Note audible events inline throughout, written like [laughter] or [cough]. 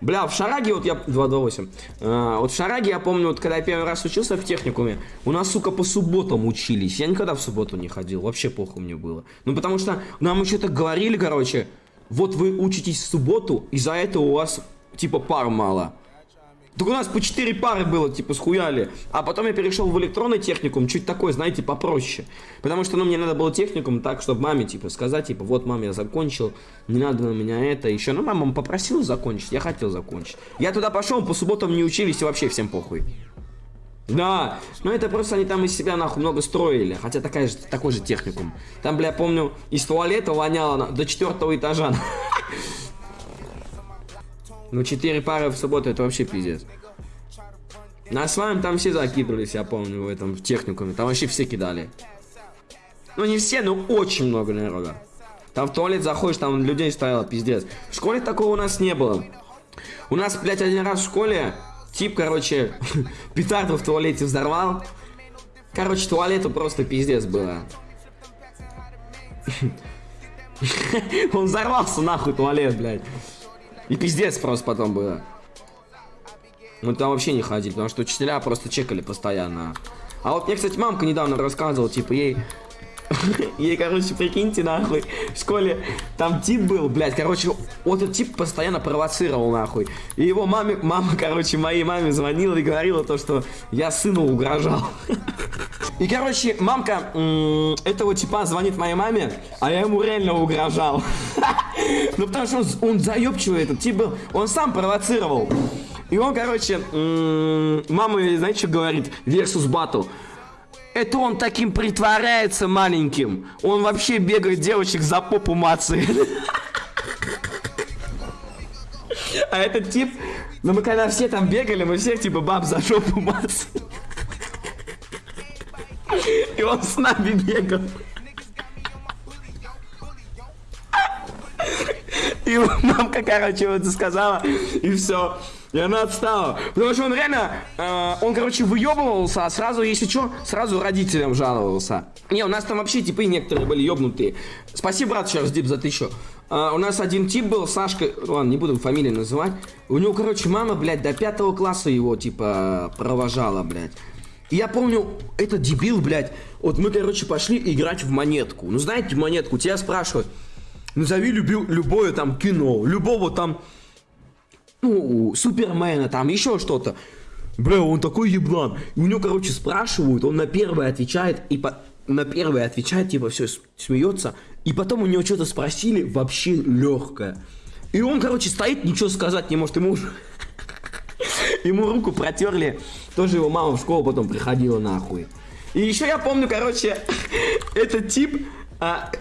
Бля, в Шараге, вот я... 228. А, вот в Шараге, я помню, вот когда я первый раз учился в техникуме, у нас, сука, по субботам учились. Я никогда в субботу не ходил, вообще плохо мне было. Ну, потому что нам еще так говорили, короче, вот вы учитесь в субботу, из-за этого у вас, типа, пар мало. Так у нас по 4 пары было, типа, схуяли. А потом я перешел в электронный техникум, чуть такой, знаете, попроще. Потому что, ну, мне надо было техникум так, чтобы маме, типа, сказать, типа, вот, мам, я закончил, не надо на меня это, еще. Ну, мама попросила закончить, я хотел закончить. Я туда пошел, по субботам не учились, и вообще всем похуй. Да, но это просто они там из себя нахуй много строили, хотя такая же, такой же техникум. Там, бля, помню, из туалета воняло на, до четвертого этажа. Ну, 4 пары в субботу это вообще пиздец. На своем там все закидывались, я помню, в этом в техникуме. Там вообще все кидали. Ну, не все, но очень много народа. Там в туалет заходишь, там людей стояло, пиздец. В школе такого у нас не было. У нас, блядь, один раз в школе тип, короче, [laughs] петарду в туалете взорвал. Короче, туалету просто пиздец было. [laughs] Он взорвался нахуй туалет, блядь. И пиздец просто потом было. Мы там вообще не ходили, потому что учителя просто чекали постоянно. А вот мне, кстати, мамка недавно рассказывала, типа, ей... [laughs] Ей, короче, прикиньте, нахуй, в школе там тип был, блядь, короче, вот этот тип постоянно провоцировал, нахуй. И его маме, мама, короче, моей маме звонила и говорила то, что я сыну угрожал. [laughs] И, короче, мамка этого типа звонит моей маме, а я ему реально угрожал. [laughs] Ну, потому что он, он заебчивый этот тип был, он сам провоцировал. И он, короче, мама, знаете, что говорит? Versus Battle. Это он таким притворяется маленьким. Он вообще бегает девочек за попу мацает. А этот тип, ну мы когда все там бегали, мы всех типа баб за жопу мацали. И он с нами бегал. И [laughs] мамка, короче, вот сказала, и все. И она отстала. Потому что он реально, э, он, короче, выебывался, а сразу, если что, сразу родителям жаловался. Не, у нас там вообще типы некоторые были ебнутые. Спасибо, брат, раз, Дип, за тысячу. Э, у нас один тип был, Сашка, ладно, не буду фамилию называть. У него, короче, мама, блядь, до пятого класса его, типа, провожала, блядь. И я помню, этот дебил, блядь, вот мы, короче, пошли играть в монетку. Ну, знаете, монетку, тебя спрашивают, назови люби, любое там кино, любого там ну, Супермена, там еще что-то. Бля, он такой еблан. И у него, короче, спрашивают, он на первое отвечает, и по... на первое отвечает, типа, все, смеется. И потом у него что-то спросили, вообще легкое. И он, короче, стоит, ничего сказать не может. Ему [laughs] Ему руку протерли. Тоже его мама в школу потом приходила нахуй. И еще я помню, короче, [laughs] этот тип... А...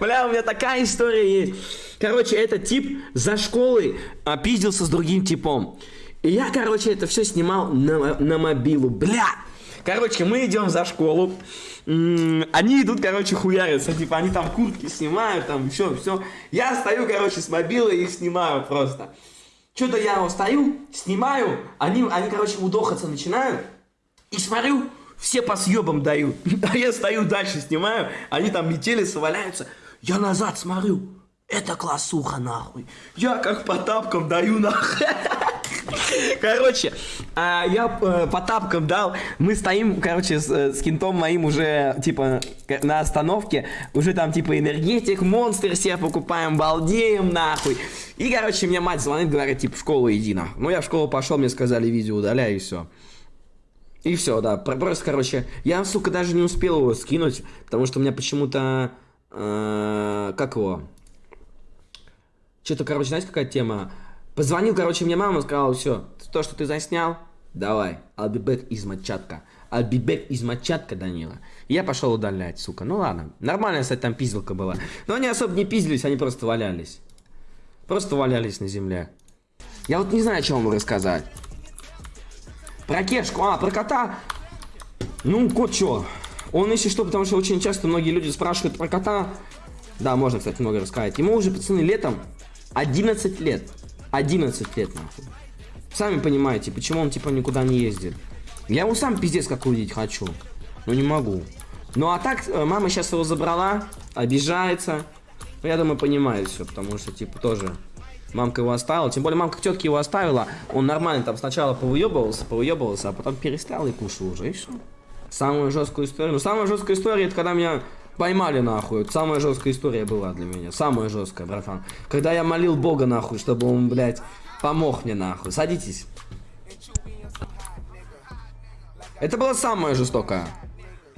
Бля, у меня такая история есть. Короче, этот тип за школой опиздился с другим типом. И я, короче, это все снимал на, на мобилу. Бля! Короче, мы идем за школу. Они идут, короче, хуярятся. Типа, они там куртки снимают, там все, все. Я стою, короче, с мобилы и их снимаю просто. Что-то я стою, снимаю, они, они, короче, удохаться начинают. И смотрю, все по съебам дают. [laughs] А я стою дальше, снимаю, они там метелятся, валяются. Я назад смотрю, это классуха, нахуй. Я как по тапкам даю, [laughs] нахуй. Короче, а, я э, по тапкам дал. Мы стоим, короче, с, э, кентом моим уже, типа, на остановке. Уже там, типа, энергетик, монстр себе покупаем, балдеем, нахуй. И, короче, мне мать звонит, говорит, типа, в школу иди, нахуй. Ну, я в школу пошел, мне сказали, видео удаляй, и все. И все, да. Просто, короче, я, сука, даже не успел его скинуть, потому что у меня почему-то... Э, как его? Что-то, короче, знаете, какая тема? Позвонил, короче, мне мама, сказала, все, то, что ты заснял, давай, I'll be back из Матчатка. I'll be back из Матчатка, Данила. Я пошел удалять, сука. Ну ладно, нормальная, кстати, там пизделка была. Но они особо не пиздились, они просто валялись. Просто валялись на земле. Я вот не знаю, о чем вам рассказать. Про кешку, а, про кота. Ну, кот что? Он, если что, потому что очень часто многие люди спрашивают про кота. Да, можно, кстати, много рассказать. Ему уже, пацаны, летом 11 лет. 11 лет, нахуй. Сами понимаете, почему он, типа, никуда не ездит. Я его сам пиздец как увидеть хочу. Но не могу. Ну, а так, э, мама сейчас его забрала, обижается. Ну, я думаю, понимает все, потому что, типа, тоже... Мамка его оставила. Тем более мамка тетки его оставила. Он нормально там сначала повыебывался, повыебывался, а потом перестал и кушал уже, и все. Самую жесткую историю. Ну, самая жесткая история, это когда меня поймали нахуй. Это самая жесткая история была для меня. Самая жесткая, братан. Когда я молил Бога нахуй, чтобы он, блядь, помог мне нахуй. Садитесь. Это была самая жестокая.